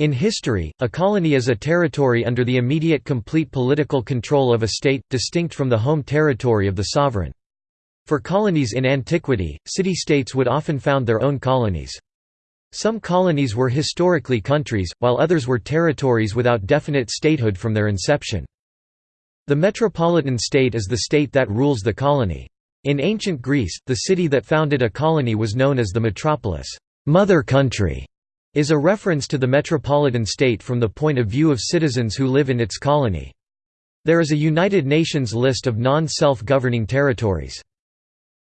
In history, a colony is a territory under the immediate complete political control of a state, distinct from the home territory of the sovereign. For colonies in antiquity, city-states would often found their own colonies. Some colonies were historically countries, while others were territories without definite statehood from their inception. The metropolitan state is the state that rules the colony. In ancient Greece, the city that founded a colony was known as the metropolis mother country", is a reference to the metropolitan state from the point of view of citizens who live in its colony. There is a United Nations list of non-self-governing territories.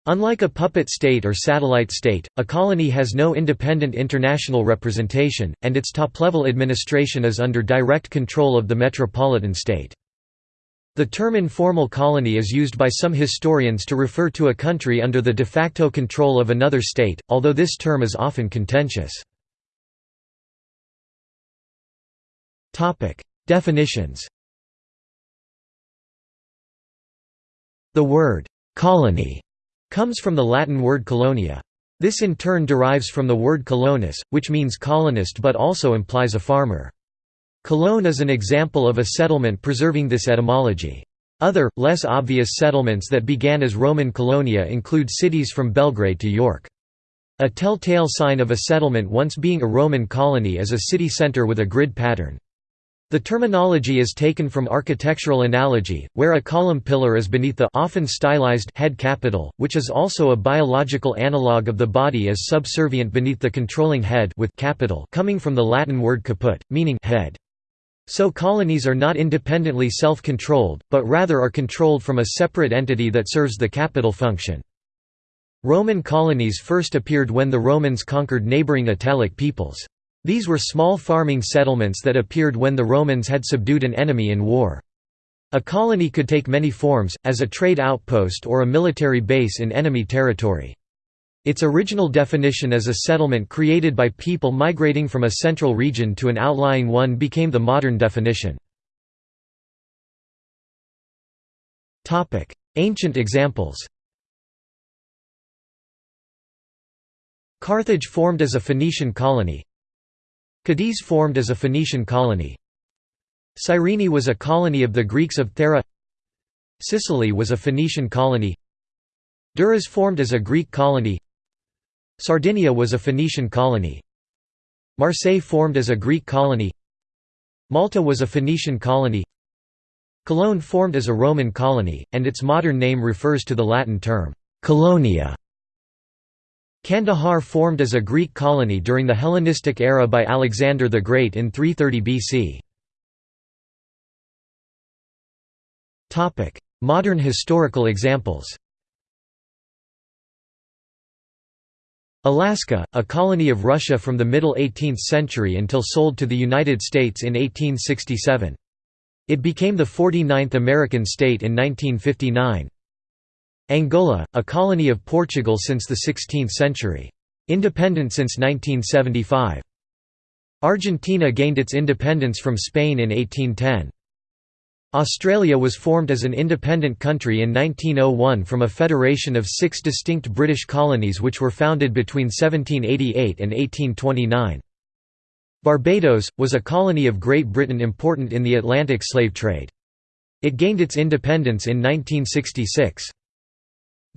Unlike a puppet state or satellite state, a colony has no independent international representation, and its top-level administration is under direct control of the metropolitan state. The term informal colony is used by some historians to refer to a country under the de facto control of another state, although this term is often contentious. Definitions The word «colony» comes from the Latin word colonia. This in turn derives from the word colonus, which means colonist but also implies a farmer. Cologne is an example of a settlement preserving this etymology. Other, less obvious settlements that began as Roman colonia include cities from Belgrade to York. A telltale sign of a settlement once being a Roman colony is a city centre with a grid pattern. The terminology is taken from architectural analogy, where a column pillar is beneath the often stylized head capital, which is also a biological analogue of the body as subservient beneath the controlling head with capital coming from the Latin word caput, meaning head. So colonies are not independently self-controlled, but rather are controlled from a separate entity that serves the capital function. Roman colonies first appeared when the Romans conquered neighboring Italic peoples. These were small farming settlements that appeared when the Romans had subdued an enemy in war. A colony could take many forms, as a trade outpost or a military base in enemy territory. Its original definition as a settlement created by people migrating from a central region to an outlying one became the modern definition. Ancient examples Carthage formed as a Phoenician colony Cadiz formed as a Phoenician colony. Cyrene was a colony of the Greeks of Thera. Sicily was a Phoenician colony. Durrës formed as a Greek colony. Sardinia was a Phoenician colony. Marseille formed as a Greek colony. Malta was a Phoenician colony. Cologne formed as a Roman colony, and its modern name refers to the Latin term, «colonia» Kandahar formed as a Greek colony during the Hellenistic era by Alexander the Great in 330 BC. Modern historical examples Alaska, a colony of Russia from the middle 18th century until sold to the United States in 1867. It became the 49th American state in 1959. Angola, a colony of Portugal since the 16th century. Independent since 1975. Argentina gained its independence from Spain in 1810. Australia was formed as an independent country in 1901 from a federation of six distinct British colonies which were founded between 1788 and 1829. Barbados, was a colony of Great Britain important in the Atlantic slave trade. It gained its independence in 1966.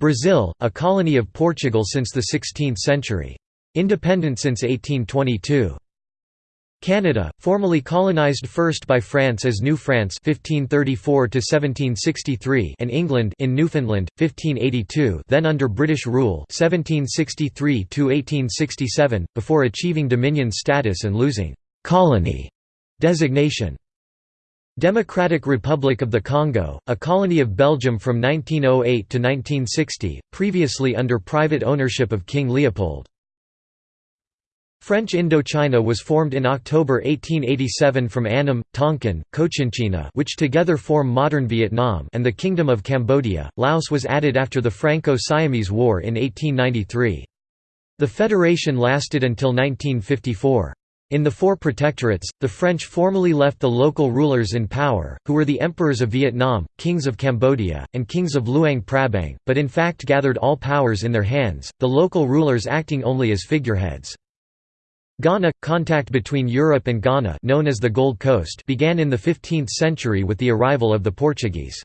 Brazil, a colony of Portugal since the 16th century. Independent since 1822. Canada, formerly colonized first by France as New France 1534 and England in Newfoundland 1582, then under British rule 1763 before achieving Dominion status and losing colony designation. Democratic Republic of the Congo, a colony of Belgium from 1908 to 1960, previously under private ownership of King Leopold. French Indochina was formed in October 1887 from Annam, Tonkin, Cochinchina which together form modern Vietnam and the Kingdom of Cambodia. Laos was added after the Franco-Siamese War in 1893. The federation lasted until 1954. In the four protectorates, the French formally left the local rulers in power, who were the emperors of Vietnam, kings of Cambodia, and kings of Luang Prabang, but in fact gathered all powers in their hands, the local rulers acting only as figureheads. Ghana – Contact between Europe and Ghana known as the Gold Coast began in the 15th century with the arrival of the Portuguese.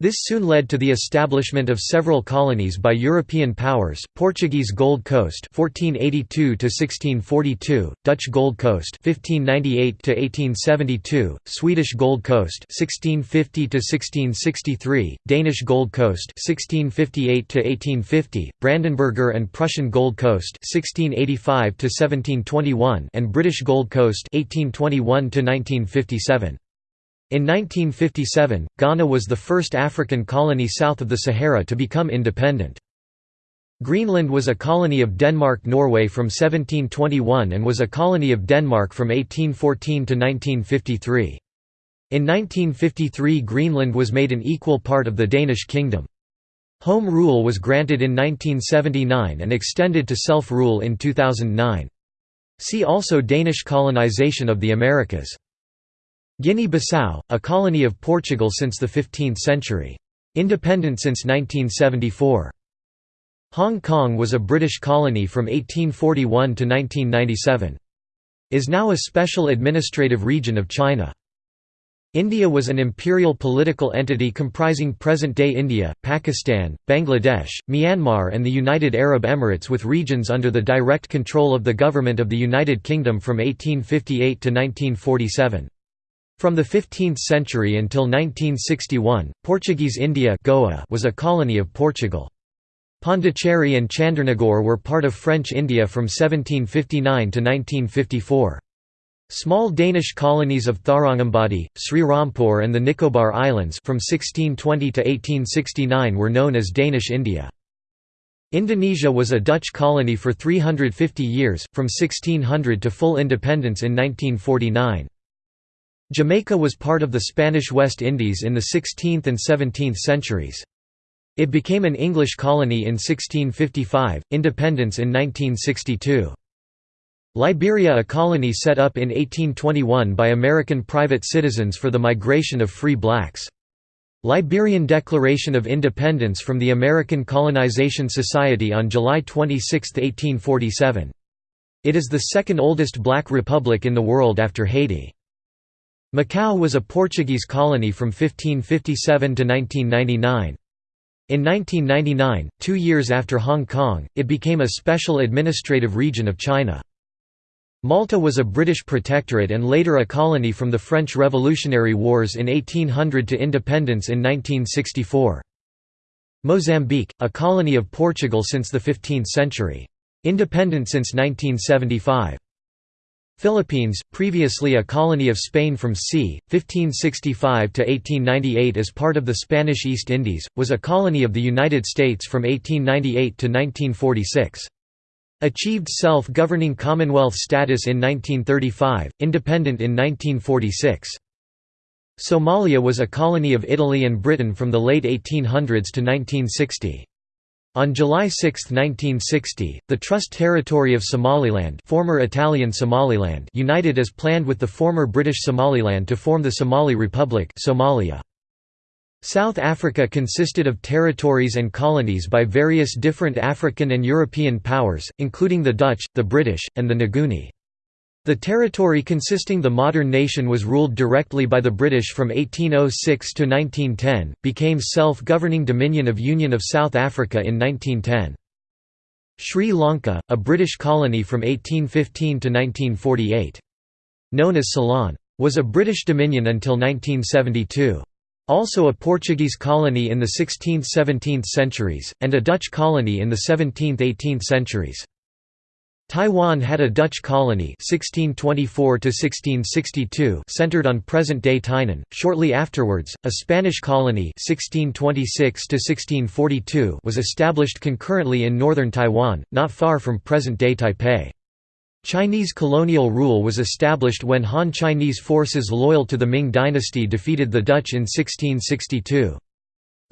This soon led to the establishment of several colonies by European powers: Portuguese Gold Coast (1482 to 1642), Dutch Gold Coast (1598 to 1872), Swedish Gold Coast (1650 to 1663), Danish Gold Coast (1658 to 1850), Brandenburger and Prussian Gold Coast (1685 to 1721), and British Gold Coast (1821 to 1957). In 1957, Ghana was the first African colony south of the Sahara to become independent. Greenland was a colony of Denmark-Norway from 1721 and was a colony of Denmark from 1814 to 1953. In 1953 Greenland was made an equal part of the Danish kingdom. Home rule was granted in 1979 and extended to self-rule in 2009. See also Danish colonization of the Americas. Guinea-Bissau, a colony of Portugal since the 15th century. Independent since 1974. Hong Kong was a British colony from 1841 to 1997. Is now a special administrative region of China. India was an imperial political entity comprising present-day India, Pakistan, Bangladesh, Myanmar and the United Arab Emirates with regions under the direct control of the Government of the United Kingdom from 1858 to 1947. From the 15th century until 1961, Portuguese India Goa was a colony of Portugal. Pondicherry and Chandernagore were part of French India from 1759 to 1954. Small Danish colonies of Tharangambadi, Srirampur and the Nicobar Islands from 1620 to 1869 were known as Danish India. Indonesia was a Dutch colony for 350 years, from 1600 to full independence in 1949. Jamaica was part of the Spanish West Indies in the 16th and 17th centuries. It became an English colony in 1655, independence in 1962. Liberia a colony set up in 1821 by American private citizens for the migration of free blacks. Liberian Declaration of Independence from the American Colonization Society on July 26, 1847. It is the second oldest black republic in the world after Haiti. Macau was a Portuguese colony from 1557 to 1999. In 1999, two years after Hong Kong, it became a special administrative region of China. Malta was a British protectorate and later a colony from the French Revolutionary Wars in 1800 to independence in 1964. Mozambique, a colony of Portugal since the 15th century. Independent since 1975. Philippines, previously a colony of Spain from c. 1565 to 1898 as part of the Spanish East Indies, was a colony of the United States from 1898 to 1946. Achieved self-governing Commonwealth status in 1935, independent in 1946. Somalia was a colony of Italy and Britain from the late 1800s to 1960. On July 6, 1960, the Trust Territory of Somaliland former Italian Somaliland united as planned with the former British Somaliland to form the Somali Republic Somalia. South Africa consisted of territories and colonies by various different African and European powers, including the Dutch, the British, and the Nguni. The territory consisting the modern nation was ruled directly by the British from 1806 to 1910, became self-governing Dominion of Union of South Africa in 1910. Sri Lanka, a British colony from 1815 to 1948. Known as Ceylon. Was a British dominion until 1972. Also a Portuguese colony in the 16th–17th centuries, and a Dutch colony in the 17th–18th centuries. Taiwan had a Dutch colony 1624 centered on present-day Tainan. Shortly afterwards, a Spanish colony 1626 was established concurrently in northern Taiwan, not far from present-day Taipei. Chinese colonial rule was established when Han Chinese forces loyal to the Ming dynasty defeated the Dutch in 1662.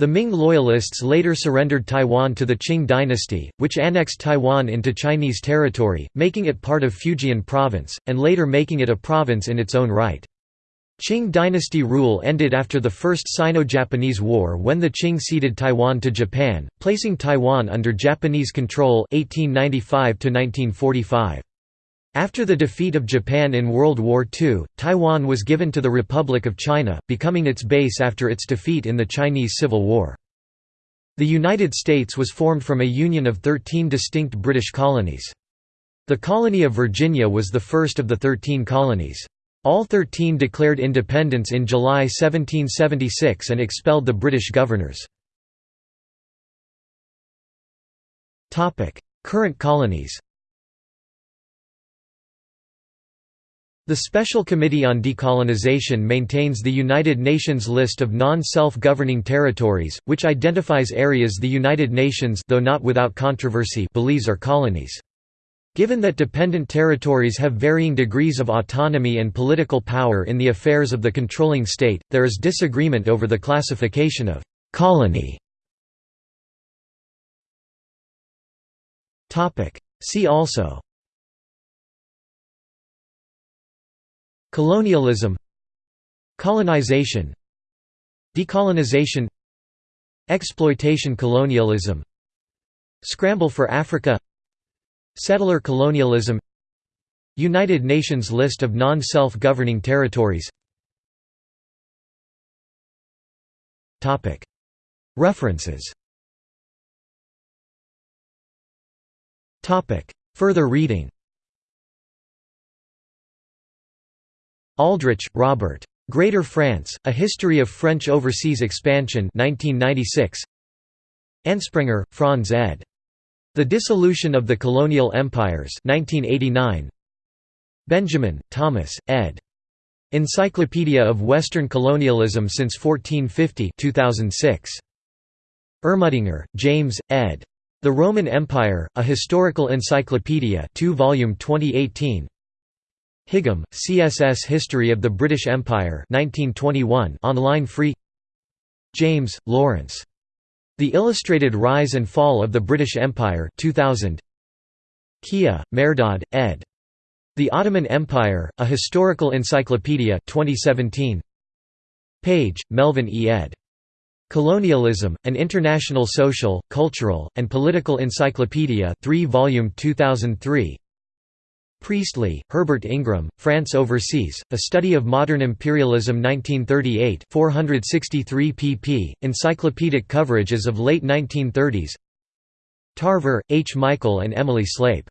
The Ming Loyalists later surrendered Taiwan to the Qing dynasty, which annexed Taiwan into Chinese territory, making it part of Fujian province, and later making it a province in its own right. Qing dynasty rule ended after the First Sino-Japanese War when the Qing ceded Taiwan to Japan, placing Taiwan under Japanese control 1895 -1945. After the defeat of Japan in World War II, Taiwan was given to the Republic of China, becoming its base after its defeat in the Chinese Civil War. The United States was formed from a union of 13 distinct British colonies. The colony of Virginia was the first of the 13 colonies. All 13 declared independence in July 1776 and expelled the British governors. Current colonies The Special Committee on Decolonization maintains the United Nations list of non-self-governing territories, which identifies areas the United Nations though not without controversy believes are colonies. Given that dependent territories have varying degrees of autonomy and political power in the affairs of the controlling state, there is disagreement over the classification of «colony». See also Colonialism Colonization Decolonization Exploitation colonialism Scramble for Africa Settler colonialism United Nations list of non-self-governing territories. References. Further reading Aldrich, Robert. Greater France, A History of French Overseas Expansion 1996. Ansprenger, Franz ed. The Dissolution of the Colonial Empires 1989. Benjamin, Thomas, ed. Encyclopedia of Western Colonialism since 1450 2006. Ermatinger, James, ed. The Roman Empire, A Historical Encyclopedia 2 volume 2018 Higham, CSS History of the British Empire 1921 online free James, Lawrence. The Illustrated Rise and Fall of the British Empire 2000 Kia, Mehrdad, ed. The Ottoman Empire, A Historical Encyclopedia 2017 Page, Melvin E. ed. Colonialism, An International Social, Cultural, and Political Encyclopedia 3 volume 2003 Priestley, Herbert Ingram, France Overseas, A Study of Modern Imperialism 1938 463 pp. Encyclopedic coverage as of late 1930s Tarver, H. Michael and Emily Slape.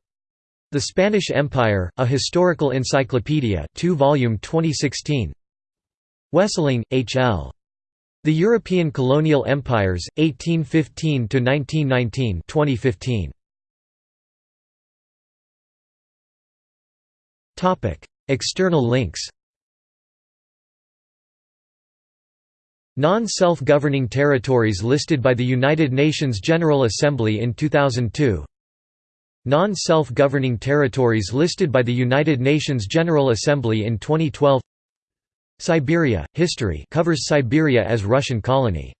The Spanish Empire, A Historical Encyclopedia 2 volume 2016 Wesseling, H. L. The European Colonial Empires, 1815–1919 2015. External links Non-self-governing territories listed by the United Nations General Assembly in 2002 Non-self-governing territories listed by the United Nations General Assembly in 2012 Siberia, History covers Siberia as Russian colony